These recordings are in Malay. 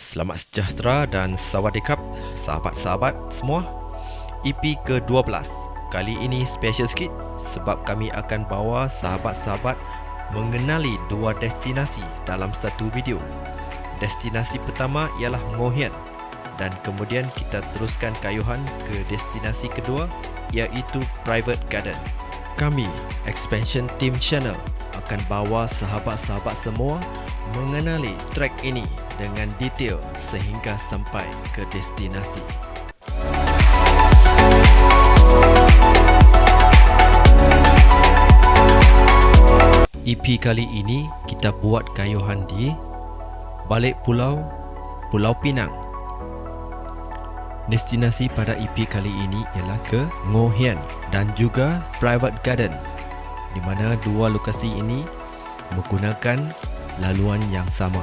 Selamat sejahtera dan sawadikap sahabat-sahabat semua. EP ke-12 Kali ini special sikit sebab kami akan bawa sahabat-sahabat mengenali dua destinasi dalam satu video. Destinasi pertama ialah Ngohian dan kemudian kita teruskan kayuhan ke destinasi kedua iaitu Private Garden. Kami, Expansion Team Channel akan bawa sahabat-sahabat semua mengenali trek ini dengan detail sehingga sampai ke destinasi. EP kali ini kita buat kayuhan di balik pulau Pulau Pinang. Destinasi pada EP kali ini ialah ke Ngohian dan juga Private Garden di mana dua lokasi ini menggunakan laluan yang sama.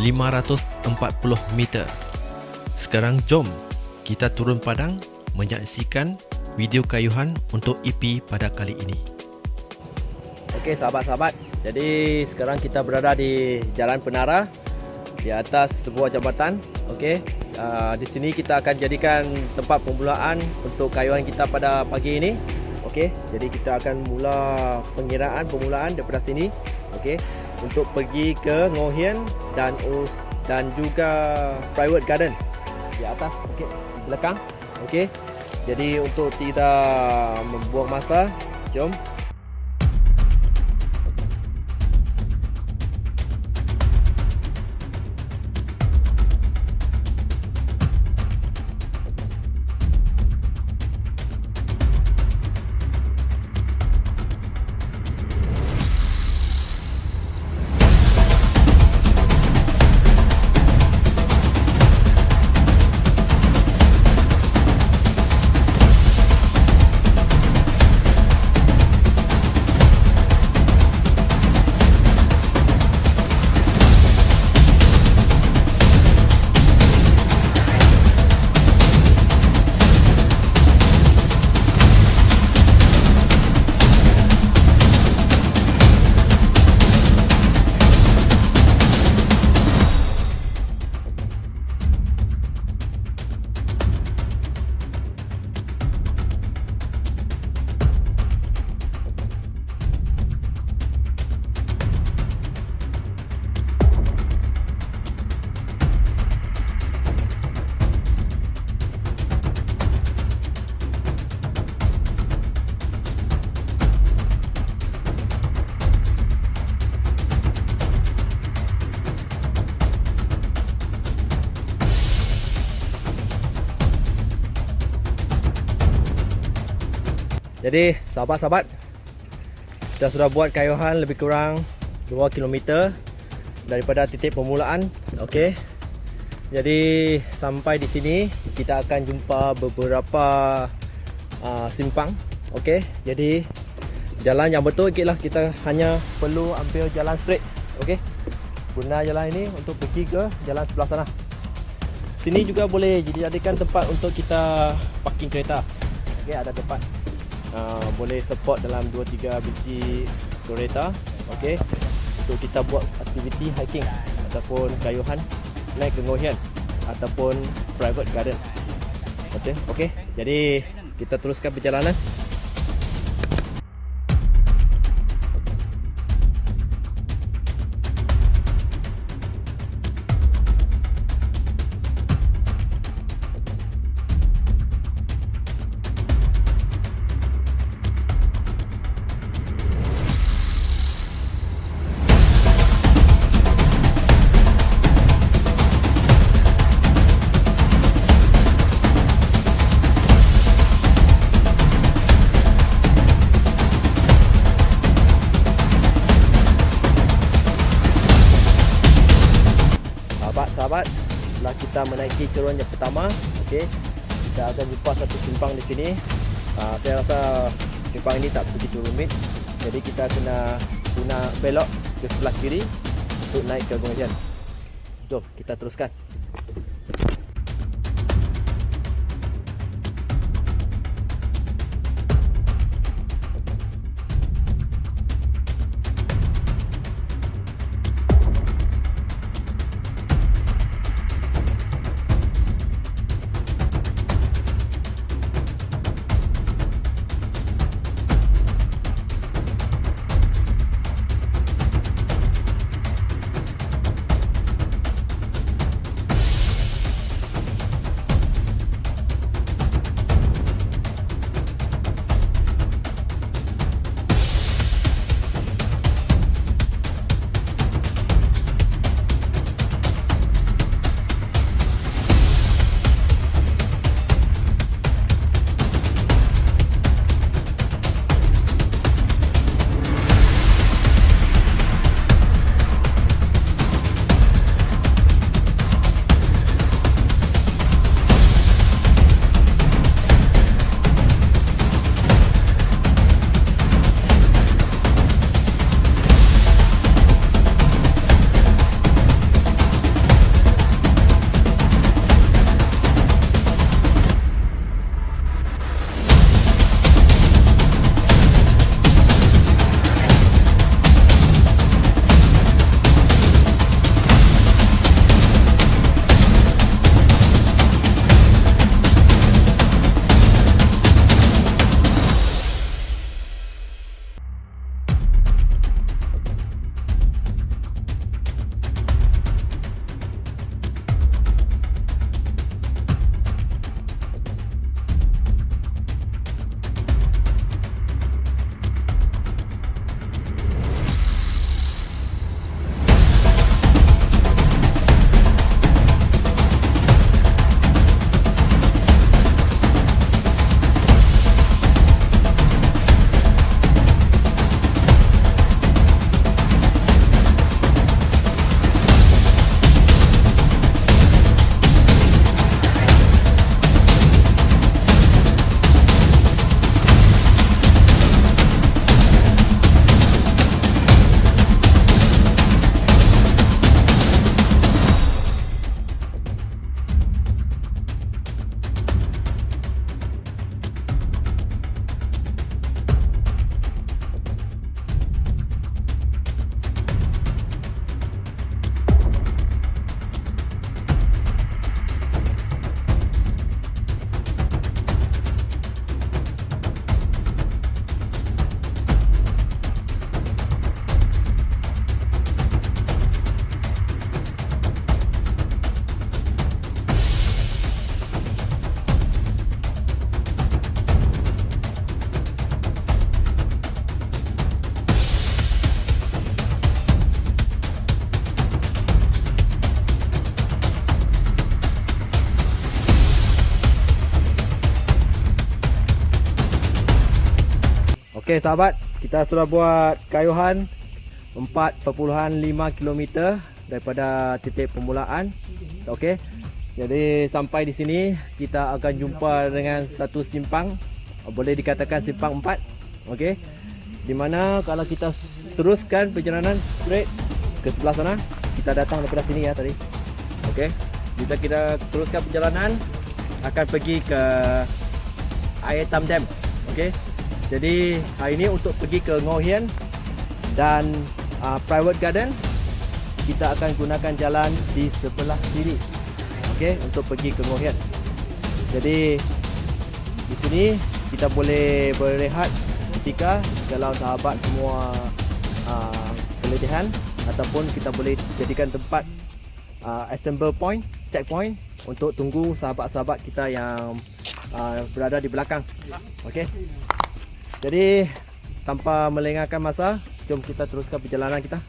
540 meter. Sekarang jom kita turun padang menyaksikan video kayuhan untuk EP pada kali ini. Okey sahabat-sahabat, jadi sekarang kita berada di Jalan Penara di atas sebuah jambatan. Okey, uh, di sini kita akan jadikan tempat permulaan untuk kayuhan kita pada pagi ini. Okey, jadi kita akan mula pengiraan permulaan daripada sini. Okey, untuk pergi ke Ngohian dan Us dan juga Private Garden. Di atas okey belakang okey. Jadi untuk tidak membuang masa jom Jadi sahabat-sahabat Kita sudah buat kayuhan lebih kurang 2 km Daripada titik permulaan Okey? Jadi sampai di sini Kita akan jumpa beberapa uh, Simpang Okey? Jadi Jalan yang betul lah Kita hanya perlu ambil jalan straight Okey? Guna jalan ini untuk pergi ke jalan sebelah sana. Sini juga boleh dijadikan tempat untuk kita parking kereta. Okey ada tempat uh, boleh support dalam 2-3 biji kereta okay. untuk kita buat aktiviti hiking ataupun kayuhan naik ke Ngohian ataupun private garden okay. okay. jadi kita teruskan perjalanan kita menaiki cerun yang pertama. Okey. Kita akan jumpa satu simpang di sini. Uh, saya rasa simpang ini tak begitu rumit. Jadi kita kena guna belok ke sebelah kiri untuk naik ke Gunung. Jom kita teruskan. Okey sahabat, kita sudah buat kayuhan 4.5 km daripada titik permulaan. Okey. Jadi sampai di sini kita akan jumpa dengan satu simpang boleh dikatakan simpang 4. Okey. Di mana kalau kita teruskan perjalanan straight ke sebelah sana, kita datang daripada sini ya tadi. Okey. Jika kita teruskan perjalanan akan pergi ke Air Tam Dam. Okey. Jadi hari ini untuk pergi ke Ngohian dan uh, private garden kita akan gunakan jalan di sebelah kiri. Okey, untuk pergi ke Ngohian. Jadi di sini kita boleh berehat ketika kalau sahabat semua uh, keletihan ataupun kita boleh jadikan tempat uh, assemble point, checkpoint untuk tunggu sahabat-sahabat kita yang uh, berada di belakang. Okey. Jadi tanpa melengahkan masa, jom kita teruskan perjalanan kita.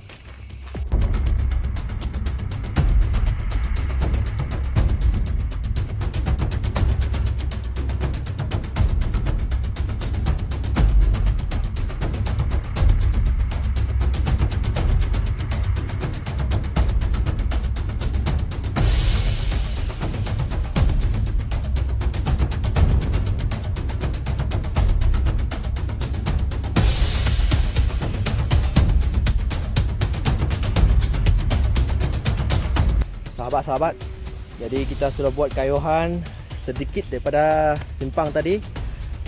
Sahabat-sahabat. Jadi kita sudah buat kayuhan sedikit daripada simpang tadi.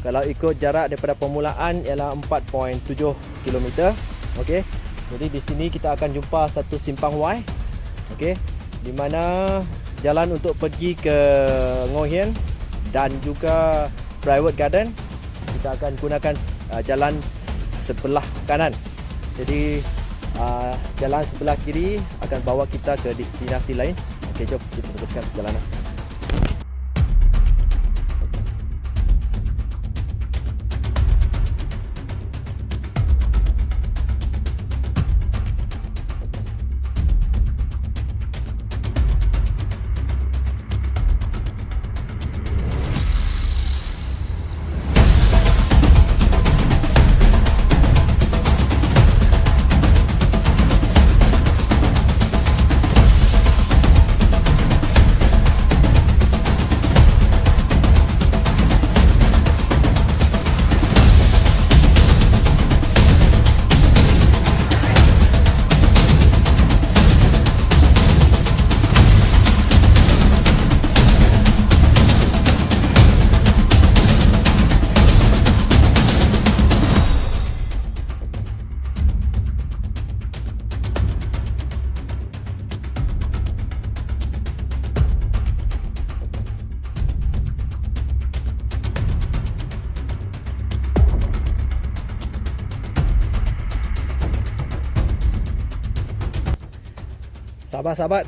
Kalau ikut jarak daripada permulaan ialah 4.7 km. Okey. Jadi di sini kita akan jumpa satu simpang Y. Okey. Di mana jalan untuk pergi ke Ngohian dan juga private garden kita akan gunakan uh, jalan sebelah kanan. Jadi uh, jalan sebelah kiri akan bawa kita ke destinasi lain. Okey, jom kita teruskan perjalanan. Sahabat-sahabat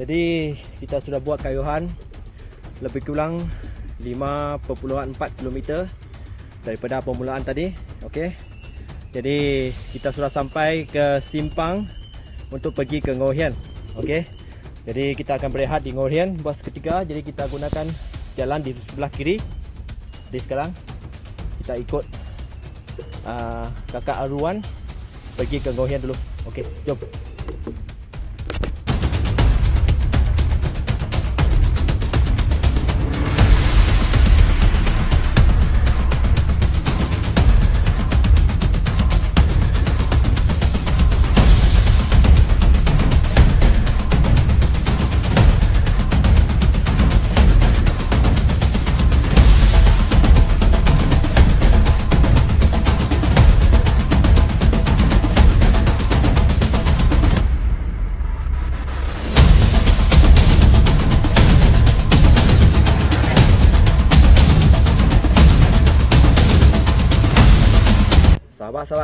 Jadi kita sudah buat kayuhan Lebih kurang 5.4 km Daripada permulaan tadi Okey Jadi kita sudah sampai ke simpang Untuk pergi ke Ngohian Okey Jadi kita akan berehat di Ngohian Buat seketika Jadi kita gunakan jalan di sebelah kiri. Jadi sekarang Kita ikut uh, Kakak Aruan Pergi ke Ngohian dulu Okey jom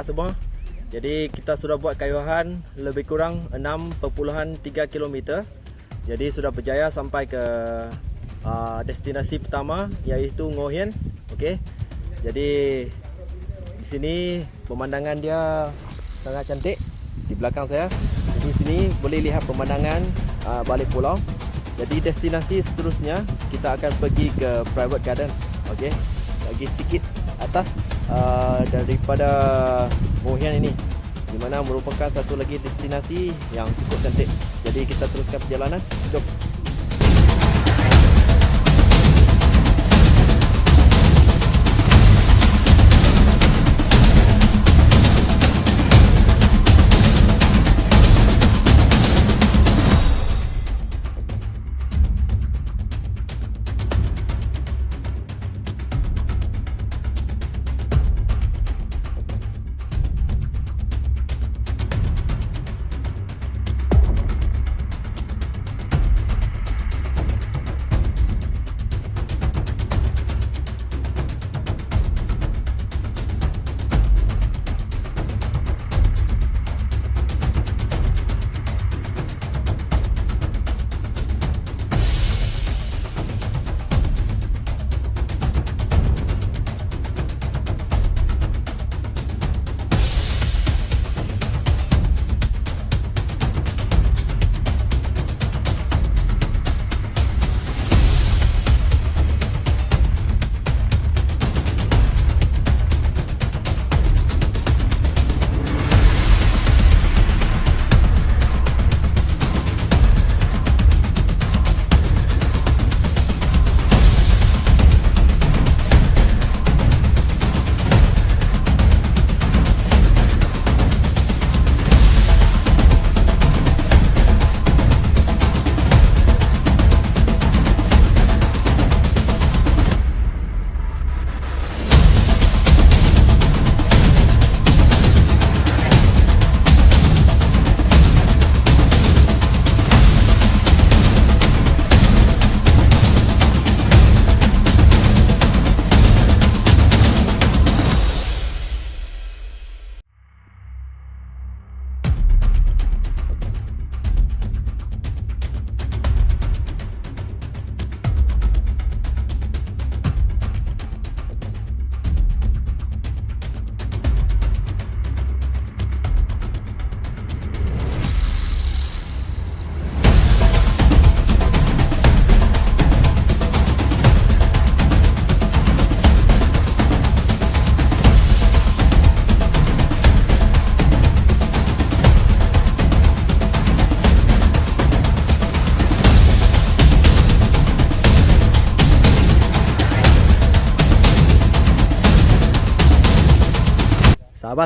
sahabat-sahabat semua. Jadi kita sudah buat kayuhan lebih kurang 6.3 km Jadi sudah berjaya sampai ke uh, destinasi pertama iaitu Ngohian okay. Jadi di sini pemandangan dia sangat cantik di belakang saya. Di sini boleh lihat pemandangan uh, balik pulau. Jadi destinasi seterusnya kita akan pergi ke private garden. Okay. Lagi sedikit atas uh, daripada Mohian ini di mana merupakan satu lagi destinasi yang cukup cantik. Jadi kita teruskan perjalanan. Jom.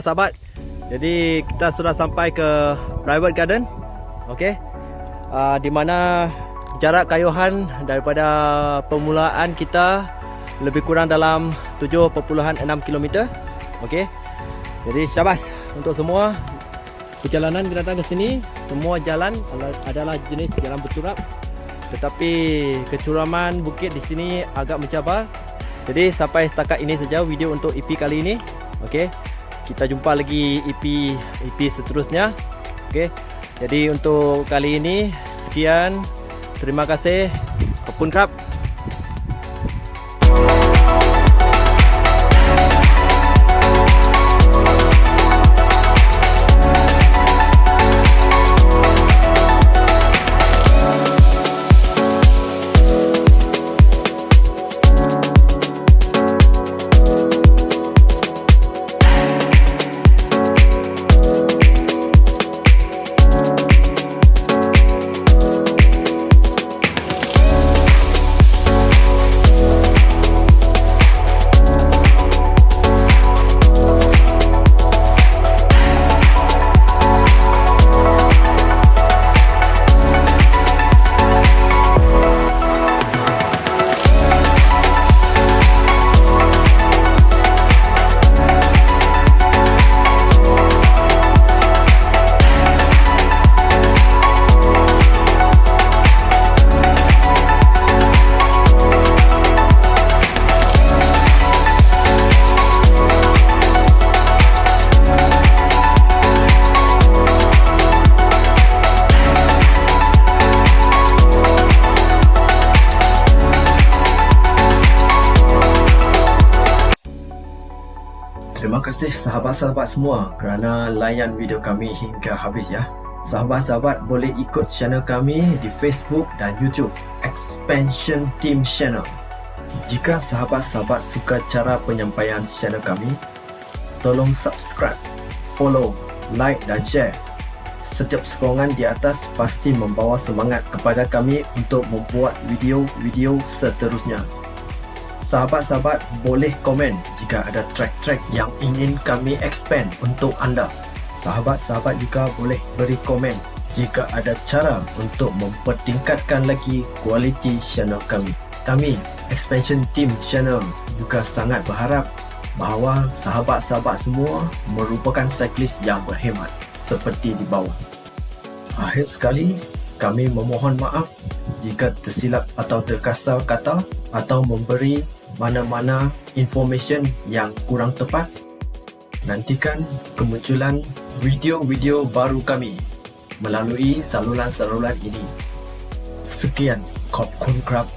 Sahabat-sahabat jadi kita sudah sampai ke private garden. Okey. Uh, di mana jarak kayuhan daripada permulaan kita lebih kurang dalam 7.6 km okey. Jadi syabas untuk semua perjalanan kita datang ke sini semua jalan adalah jenis jalan berturap tetapi kecuraman bukit di sini agak mencabar. Jadi sampai setakat ini saja video untuk EP kali ini. Okey kita jumpa lagi EP EP seterusnya. Okey. Jadi untuk kali ini sekian. Terima kasih. Apun krab kasih sahabat-sahabat semua kerana layan video kami hingga habis ya. Sahabat-sahabat boleh ikut channel kami di Facebook dan YouTube Expansion Team Channel. Jika sahabat-sahabat suka cara penyampaian channel kami, tolong subscribe, follow, like dan share. Setiap sokongan di atas pasti membawa semangat kepada kami untuk membuat video-video seterusnya. Sahabat-sahabat boleh komen jika ada track-track yang ingin kami expand untuk anda. Sahabat-sahabat juga boleh beri komen jika ada cara untuk mempertingkatkan lagi kualiti channel kami. Kami, Expansion Team Channel juga sangat berharap bahawa sahabat-sahabat semua merupakan cyclist yang berhemat seperti di bawah. Akhir sekali, kami memohon maaf jika tersilap atau terkasar kata atau memberi mana-mana information yang kurang tepat. Nantikan kemunculan video-video baru kami melalui saluran-saluran ini. Sekian, Kop Kun Krab